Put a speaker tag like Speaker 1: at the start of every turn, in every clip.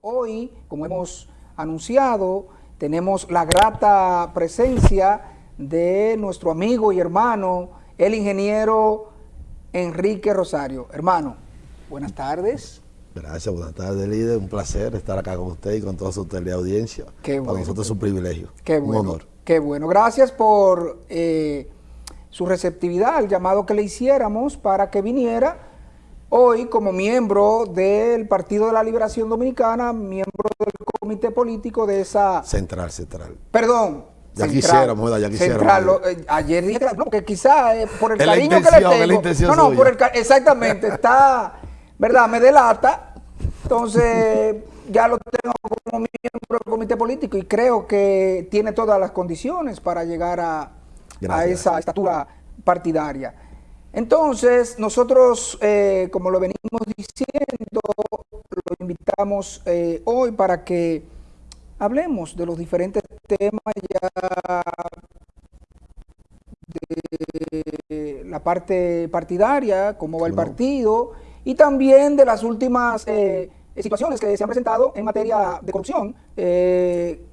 Speaker 1: Hoy, como hemos anunciado, tenemos la grata presencia de nuestro amigo y hermano, el ingeniero Enrique Rosario. Hermano, buenas tardes.
Speaker 2: Gracias, buenas tardes, líder. Un placer estar acá con usted y con toda su teleaudiencia.
Speaker 1: Qué
Speaker 2: Para nosotros es un privilegio.
Speaker 1: Qué
Speaker 2: un
Speaker 1: bueno.
Speaker 2: honor.
Speaker 1: Qué bueno. Gracias por eh, su receptividad al llamado que le hiciéramos para que viniera hoy como miembro del Partido de la Liberación Dominicana, miembro del comité político de esa...
Speaker 2: Central, central.
Speaker 1: Perdón.
Speaker 2: Ya quisiéramos, ¿verdad? Ya quisiéramos.
Speaker 1: Central, lo- eh, ayer dije, no, que quizá eh, por el
Speaker 2: Es
Speaker 1: cariño que le tengo. no, no, por el exactamente, está, ¿verdad? Me delata. Entonces, ya lo tengo como miembro del comité político y creo que tiene todas las condiciones para llegar a, a esa estatura partidaria. Entonces, nosotros, eh, como lo venimos diciendo, lo invitamos eh, hoy para que hablemos de los diferentes temas ya de la parte partidaria, cómo va el partido, y también de las últimas eh, situaciones que se han presentado en materia de corrupción, eh,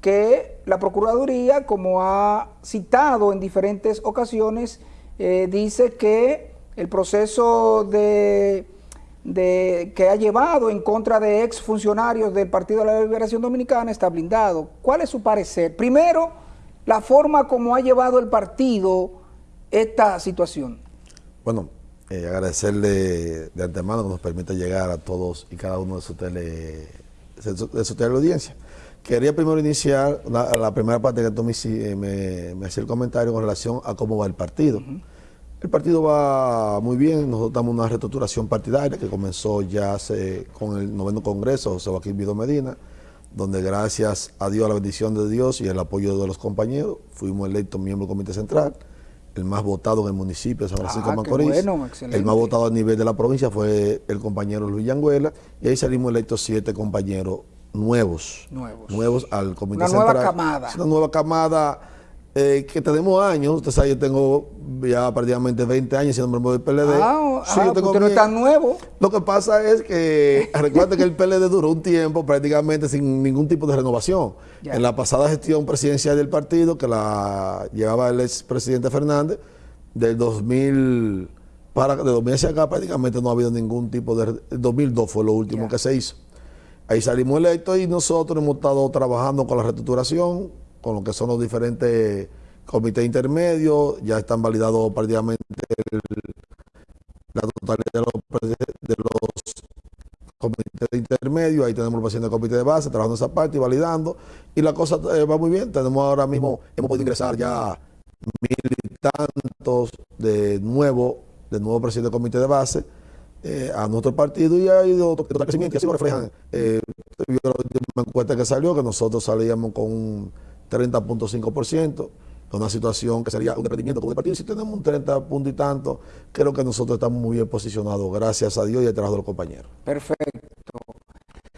Speaker 1: que la Procuraduría, como ha citado en diferentes ocasiones, eh, dice que el proceso de, de- que ha llevado en contra de exfuncionarios del Partido de la Liberación Dominicana está blindado. ¿Cuál es su parecer? Primero, la forma como ha llevado el partido esta situación.
Speaker 2: Bueno, eh, agradecerle de antemano que nos permite llegar a todos y cada uno de su tele, de su, de su teleaudiencia. Quería primero iniciar la, la primera parte que tú me, eh, me, me hacía el comentario con relación a cómo va el partido. El partido va muy bien, nosotros en una reestructuración partidaria que comenzó ya hace, con el noveno congreso, José Joaquín Vido Medina, donde gracias a Dios, a la bendición de Dios y el apoyo de los compañeros, fuimos electos miembro del Comité Central, el más votado en el municipio de San Francisco
Speaker 1: Ah,
Speaker 2: de
Speaker 1: qué
Speaker 2: Macorís.
Speaker 1: bueno,
Speaker 2: el más votado a nivel de la provincia fue el compañero Luis Yanguela, y ahí salimos electos siete compañeros nuevos.
Speaker 1: Nuevos.
Speaker 2: Nuevos al Comité
Speaker 1: Una
Speaker 2: Central.
Speaker 1: nueva camada.
Speaker 2: Es una nueva camada eh, que tenemos años. Usted sabe, yo tengo ya prácticamente 20 años siendo miembro del PLD.
Speaker 1: Ah,
Speaker 2: Sí,
Speaker 1: ah,
Speaker 2: yo tengo
Speaker 1: usted no es tan nuevo.
Speaker 2: Lo que pasa es que, recuerda que el PLD duró un tiempo prácticamente sin ningún tipo de renovación.
Speaker 1: Ya.
Speaker 2: En la pasada gestión presidencial del partido, que la llevaba el expresidente Fernández, del 2000 para de 2000 hacia acá prácticamente no ha habido ningún tipo de... El 2002 fue lo último que se hizo. Ahí salimos electos y nosotros hemos estado trabajando con la reestructuración, con lo que son los diferentes comités intermedios, ya están validados prácticamente el- la totalidad de los, de los comités intermedios, ahí tenemos los presidentes del comité de base, trabajando esa parte y validando, y la cosa eh, va muy bien, tenemos ahora mismo, hemos podido ingresar ya mil y tantos de nuevo, de nuevo presidente del comité de base, eh, a nuestro partido y ha ido total crecimiento y así lo reflejan. Eh, la última encuesta que salió, que nosotros salíamos con un 30.5%, con una situación que sería un desprendimiento con el partido. Si tenemos un 30 punto y tanto, creo que nosotros estamos muy bien posicionados, gracias a Dios y al trabajo de los compañeros.
Speaker 1: Perfecto.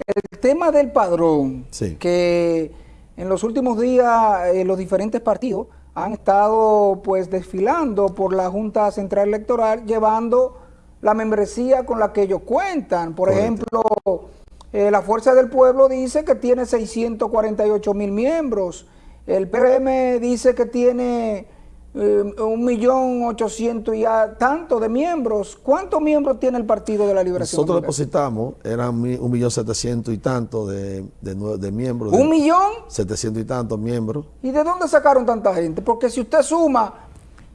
Speaker 1: El tema del padrón,
Speaker 2: Sí.
Speaker 1: que en los últimos días eh, los diferentes partidos han estado pues desfilando por la Junta Central Electoral llevando la membresía con la que ellos cuentan. Por
Speaker 2: Correcto.
Speaker 1: ejemplo, eh, la Fuerza del Pueblo dice que tiene 648 mil miembros. El PRM dice que tiene eh, un millón ochocientos y a- tanto de miembros. ¿Cuántos miembros tiene el Partido de la Liberación?
Speaker 2: Nosotros depositamos, eran un millón setecientos y tanto de, de, nue- de miembros.
Speaker 1: ¿Un
Speaker 2: de-
Speaker 1: millón?
Speaker 2: Setecientos y tantos miembros.
Speaker 1: ¿Y de dónde sacaron tanta gente? Porque si usted suma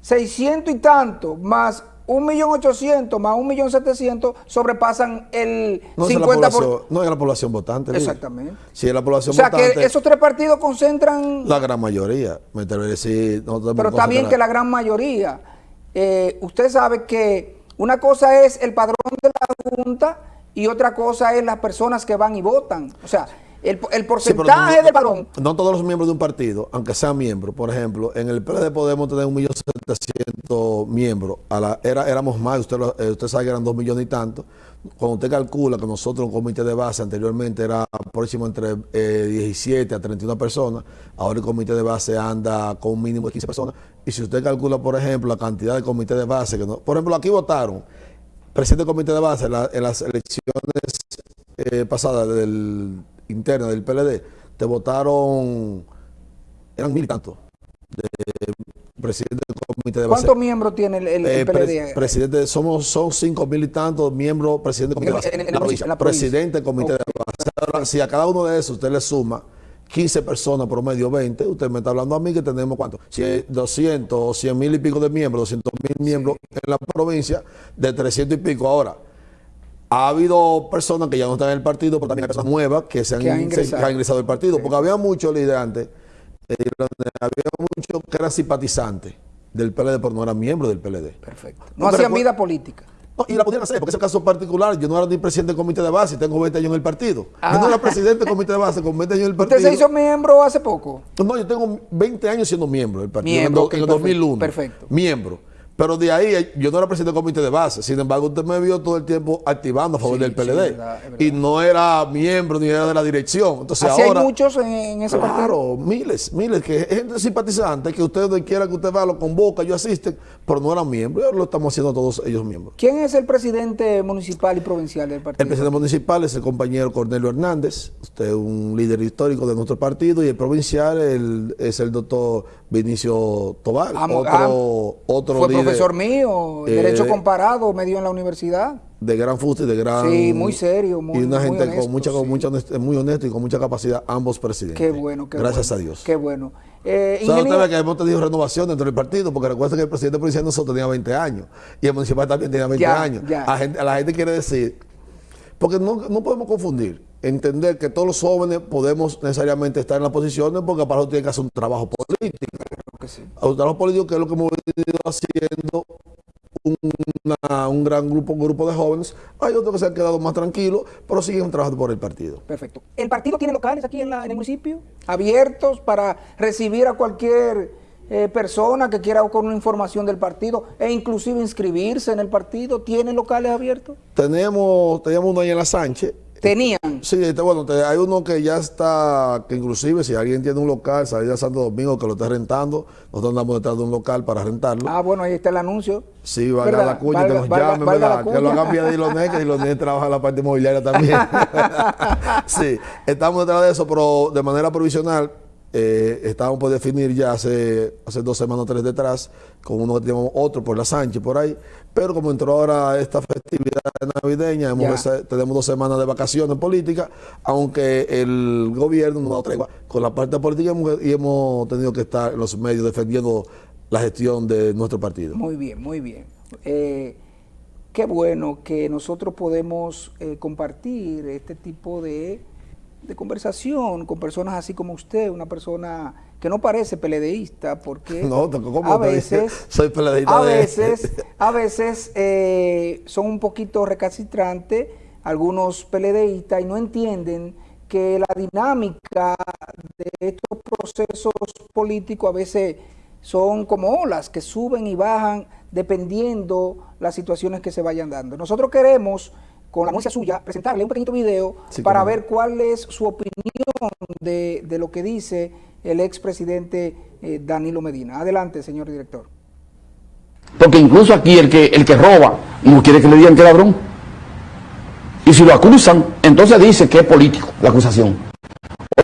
Speaker 1: 600 y tanto más un millón ochocientos más un millón setecientos sobrepasan el
Speaker 2: No es, la
Speaker 1: 50%.
Speaker 2: población, no es la población votante.
Speaker 1: Exactamente.
Speaker 2: Si es la
Speaker 1: O
Speaker 2: población
Speaker 1: sea
Speaker 2: votante,
Speaker 1: que esos tres partidos concentran,
Speaker 2: la gran mayoría. Me atrevería a decir,
Speaker 1: pero está bien que la gran mayoría. Eh, usted sabe que una cosa es el padrón de la Junta y otra cosa es las personas que van y votan. O sea, el, el
Speaker 2: Sí,
Speaker 1: porcentaje
Speaker 2: no-
Speaker 1: del padrón.
Speaker 2: No todos los miembros de un partido, aunque sean miembros, por ejemplo, en el PLD podemos tener un millón setecientos miembros. A la, era, éramos más, usted, lo- eh, usted sabe que eran dos millones y tanto. Cuando usted calcula que nosotros, un comité de base anteriormente era próximo entre eh, 17 a 31 personas, ahora el comité de base anda con un mínimo de 15 personas. Y si usted calcula, por ejemplo, la cantidad de comités de base, que no- por ejemplo, aquí votaron presidente del comité de base en, la- en las elecciones eh, eh, pasada del interna del PLD, te votaron, eran mil y tantos, de presidente del comité de
Speaker 1: base. ¿Cuántos miembros tiene el, el,
Speaker 2: eh, PLD? presidente, somos, son cinco mil y tantos miembros, presidente del comité de base. En, la, provincia, Presidente del comité de base. si a cada uno de esos usted le suma 15 personas, promedio 20, usted me está hablando a mí que tenemos cuánto, si 200 o 100 mil y pico de miembros, 200 mil miembros en la provincia, de 300 y pico. Ahora, ha habido personas que ya no están en el partido, pero también hay personas nuevas que se han, ingresado. al partido, porque había muchos liderantes, eh, había muchos que eran simpatizantes del PLD, pero no eran miembros del PLD.
Speaker 1: Perfecto. No, hacían vida política.
Speaker 2: y la podían hacer, porque ese caso particular, yo no era ni presidente del comité de base, tengo 20 años en el partido. Yo no era ah. presidente del comité de base con 20 años en el partido.
Speaker 1: ¿Usted se hizo miembro hace poco?
Speaker 2: No, yo tengo 20 años siendo miembro del partido, en, el 2001.
Speaker 1: Perfecto.
Speaker 2: Miembro. Pero de ahí, yo no era presidente del comité de base. Sin embargo, usted me vio todo el tiempo activando a favor del PLD. Y no era miembro ni era de la dirección. Entonces
Speaker 1: Así
Speaker 2: ahora.
Speaker 1: hay muchos en, ese
Speaker 2: partido. Claro, miles, miles. Que gente simpatizante que usted donde quiera que usted va, lo convoca, yo asisten, pero no eran miembros. ahora lo estamos haciendo todos ellos miembros.
Speaker 1: ¿Quién es el presidente municipal y provincial del partido?
Speaker 2: El presidente municipal es el compañero Cornelio Hernández. Usted es un líder histórico de nuestro partido. Y el provincial es el doctor Vinicio Tobar. otro, otro
Speaker 1: Fue profesor mío Derecho eh, Comparado, medio en la universidad.
Speaker 2: De gran fuste y de gran...
Speaker 1: Sí, muy serio, muy
Speaker 2: Y una gente con mucha, con mucha muy honesto y con mucha capacidad, ambos presidentes.
Speaker 1: Qué bueno, qué
Speaker 2: Gracias
Speaker 1: a
Speaker 2: Dios.
Speaker 1: Qué bueno. Eh,
Speaker 2: ingeniero... que hemos tenido renovación dentro del partido, porque recuerda que el presidente provincial nosotros tenía 20 años y el municipal también tenía 20 años. A, la gente quiere decir, porque no, no podemos confundir entender que todos los jóvenes podemos necesariamente estar en las posiciones porque para eso tienen que hacer un trabajo político. Un trabajo político que es lo que hemos venido haciendo un gran grupo, un grupo de jóvenes. Hay otros que se han quedado más tranquilos, pero siguen trabajando por el partido.
Speaker 1: Perfecto. ¿El partido tiene locales aquí en, el municipio? ¿Abiertos para recibir a cualquier eh, persona que quiera con una información del partido e inclusive inscribirse en el partido? ¿Tiene locales abiertos?
Speaker 2: Tenemos, teníamos uno ahí en la Sánchez,
Speaker 1: Tenían.
Speaker 2: Sí, este, bueno, hay uno que ya está, que inclusive si alguien tiene un local, salida Santo Domingo que lo está rentando, nosotros andamos detrás de un local para rentarlo.
Speaker 1: Ah, bueno, ahí está el anuncio.
Speaker 2: Sí, valga la cuña, que nos llamen, ¿verdad? Que lo hagan vía de Diloné, que Diloné trabaja en la parte inmobiliaria también. sí, estamos detrás de eso, pero de manera provisional eh, estábamos por definir ya hace, hace dos semanas o tres detrás, con uno que tenemos otro por la Sánchez, por ahí. Pero como entró ahora esta festividad navideña, tenemos dos semanas de vacaciones políticas, aunque el gobierno nos da con la parte política y hemos tenido que estar en los medios defendiendo la gestión de nuestro partido.
Speaker 1: Muy bien, muy bien. Eh, qué bueno que nosotros podemos eh, compartir este tipo de de conversación con personas así como usted, una persona que no parece peledeísta, porque a veces,
Speaker 2: soy peledeísta
Speaker 1: a veces, a veces eh, son un poquito recalcitrantes algunos peledeístas y no entienden que la dinámica de estos procesos políticos a veces son como olas que suben y bajan dependiendo las situaciones que se vayan dando. Nosotros queremos con la música suya, presentarle un pequeñito video para ver cuál es su opinión de, lo que dice el expresidente eh, Danilo Medina. Adelante, señor director.
Speaker 3: Porque incluso aquí el que, el que roba no quiere que le digan que ladrón. Y si lo acusan, entonces dice que es político la acusación.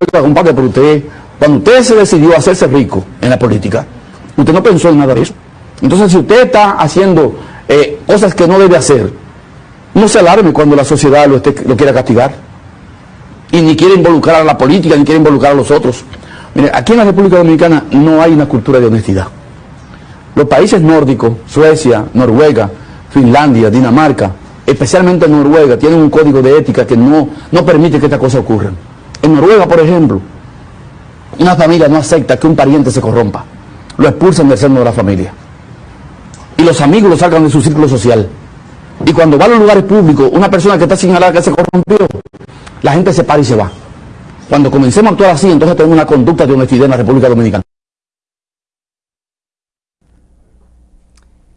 Speaker 3: Oiga, compadre, pero usted, cuando usted se decidió a hacerse rico en la política, usted no pensó en nada de eso. Entonces, si usted está haciendo eh, cosas que no debe hacer, no se alarme cuando la sociedad lo, quiera castigar. Y ni quiere involucrar a la política, ni quiere involucrar a los otros. Mire, aquí en la República Dominicana no hay una cultura de honestidad. Los países nórdicos, Suecia, Noruega, Finlandia, Dinamarca, especialmente Noruega, tienen un código de ética que no, no permite que estas cosas ocurran. En Noruega, por ejemplo, una familia no acepta que un pariente se corrompa. Lo expulsan del seno de la familia. Y los amigos lo sacan de su círculo social. Y cuando va a los lugares públicos, una persona que está señalada que se corrompió, la gente se para y se va. Cuando comencemos a actuar así, entonces tenemos una conducta de honestidad en la República Dominicana.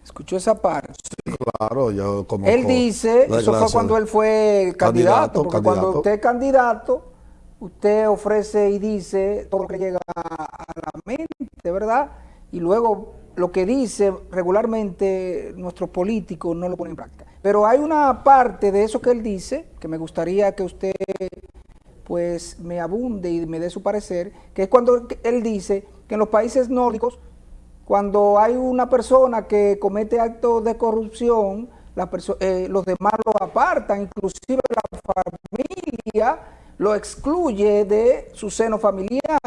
Speaker 1: Escuchó esa parte.
Speaker 2: Sí, claro, yo como.
Speaker 1: Él dice, eso fue cuando él fue candidato, porque cuando usted es candidato, usted ofrece y dice todo lo que llega a la mente, ¿verdad? Y luego lo que dice regularmente nuestros políticos no lo ponen en práctica. Pero hay una parte de eso que él dice, que me gustaría que usted pues me abunde y me dé su parecer, que es cuando él dice que en los países nórdicos, cuando hay una persona que comete actos de corrupción, eh, los demás lo apartan, inclusive la familia lo excluye de su seno familiar.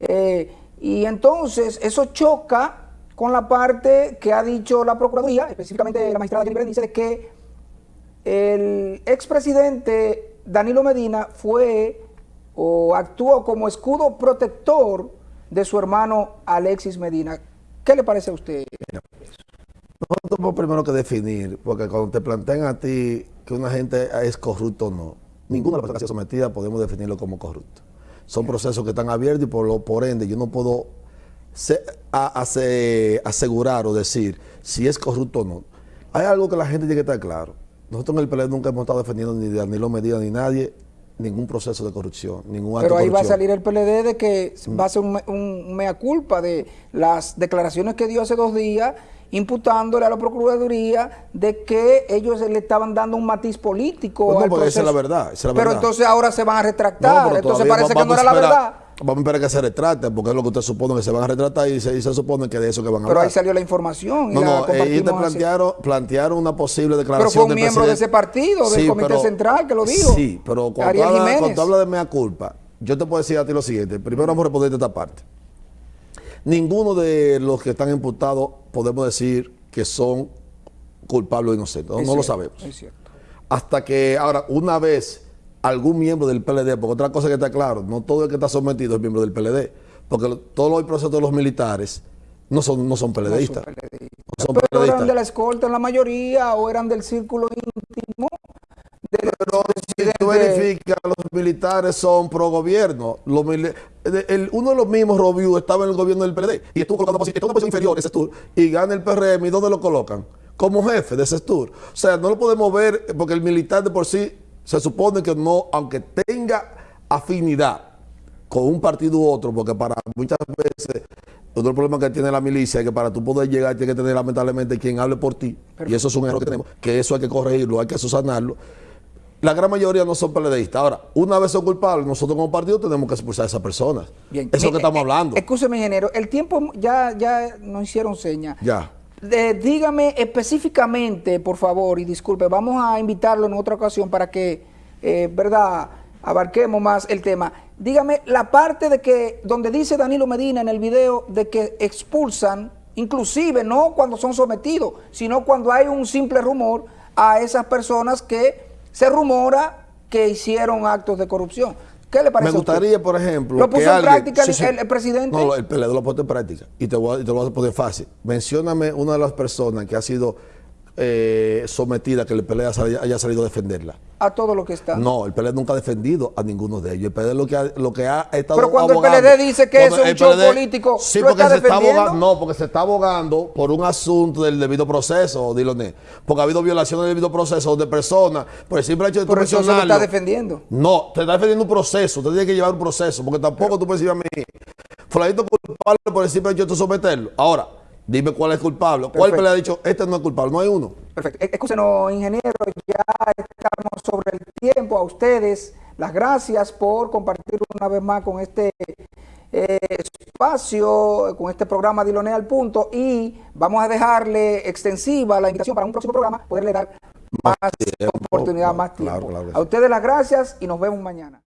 Speaker 1: Eh, y entonces eso choca con la parte que ha dicho la Procuraduría, específicamente la magistrada Jennifer dice que el expresidente Danilo Medina fue o actuó como escudo protector de su hermano Alexis Medina. ¿Qué le parece a usted?
Speaker 2: Nosotros tenemos primero que definir, porque cuando te plantean a ti que una gente es corrupto o no, ninguna de las personas que ha sido sometida podemos definirlo como corrupto. Son procesos que están abiertos y por, lo, por ende yo no puedo asegurar o decir si es corrupto o no. Hay algo que la gente tiene que estar claro. Nosotros en el PLD nunca hemos estado defendiendo ni de Danilo Medina ni nadie ningún proceso de corrupción, ningún
Speaker 1: acto Pero ahí va a salir el PLD de que va a ser un mea culpa de las declaraciones que dio hace dos días imputándole a la Procuraduría de que ellos le estaban dando un matiz político
Speaker 2: pues no, Esa es la verdad.
Speaker 1: pero entonces ahora se van a retractar. entonces parece que no era la verdad.
Speaker 2: Vamos a esperar que se retracten, porque es lo que usted supone que se van a retratar y se, supone que de eso que van a
Speaker 1: hablar. Pero ahí salió la información.
Speaker 2: no, no, ellos te plantearon, plantearon una posible declaración.
Speaker 1: Pero fue un miembro de ese partido, del Comité Central, que lo dijo.
Speaker 2: Sí, pero cuando, habla, cuando habla de mea culpa, yo te puedo decir a ti lo siguiente. Primero vamos a responder esta parte. Ninguno de los que están imputados podemos decir que son culpables o inocentes. No, lo sabemos. Es cierto. Hasta que, ahora, una vez algún miembro del PLD, porque otra cosa que está claro, no todo el que está sometido es miembro del PLD, porque todos los procesos de los militares no son, no son PLDistas.
Speaker 1: No son Pero eran de la escolta en la mayoría o eran del círculo íntimo
Speaker 2: pero si tú verificas, los militares son pro gobierno. el, uno de los mismos, Robiu, estaba en el gobierno del PRD y estuvo colocando en una posición inferior ese tour y gana el PRM. ¿Y dónde lo colocan? Como jefe de ese tour. O sea, no lo podemos ver porque el militar de por sí se supone que no, aunque tenga afinidad con un partido u otro, porque para muchas veces otro problema que tiene la milicia es que para tú poder llegar tiene que tener lamentablemente quien hable por ti. Y eso es un error que tenemos, que eso hay que corregirlo, hay que susanarlo la gran mayoría no son PLDistas. Ahora, una vez son culpables, nosotros como partido tenemos que expulsar a esas personas. Bien. Eso es lo que estamos hablando.
Speaker 1: Escúcheme, ingeniero, el tiempo ya, ya nos hicieron señas.
Speaker 2: Ya.
Speaker 1: Dígame específicamente, por favor, y disculpe, vamos a invitarlo en otra ocasión para que, eh, ¿verdad?, abarquemos más el tema. Dígame la parte de que, donde dice Danilo Medina en el video, de que expulsan, inclusive no cuando son sometidos, sino cuando hay un simple rumor a esas personas que se rumora que hicieron actos de corrupción. ¿Qué le parece
Speaker 2: Me gustaría, por ejemplo,
Speaker 1: ¿Lo puso en práctica el, presidente?
Speaker 2: No, el PLD lo puso en práctica. Y te, voy a, te lo voy a poner fácil. Mencióname una de las personas que ha sido eh, sometida que el PLD haya salido a defenderla.
Speaker 1: A todo lo que está.
Speaker 2: No, el PLD nunca ha defendido a ninguno de ellos. El PLD lo que ha, lo que ha estado
Speaker 1: Pero cuando el PLD dice que eso es un show político,
Speaker 2: sí, porque se está abogando, no, porque se está abogando por un asunto del debido proceso, Diloné. Porque ha habido violaciones del debido proceso de personas por el simple hecho de
Speaker 1: Por eso se está defendiendo.
Speaker 2: No, te está defendiendo un proceso, te tiene que llevar un proceso, porque tampoco tú puedes decir a mí, fulanito culpable por el simple hecho de someterlo. Ahora, Dime cuál es culpable. ¿Cuál le ha dicho, este no es culpable? No hay uno.
Speaker 1: Perfecto. Escúchenos, ingeniero, ya estamos sobre el tiempo. A ustedes, las gracias por compartir una vez más con este eh, espacio, con este programa Dilone al Punto. Y vamos a dejarle extensiva la invitación para un próximo programa, poderle dar más, oportunidad, más tiempo. a ustedes las gracias y nos vemos mañana.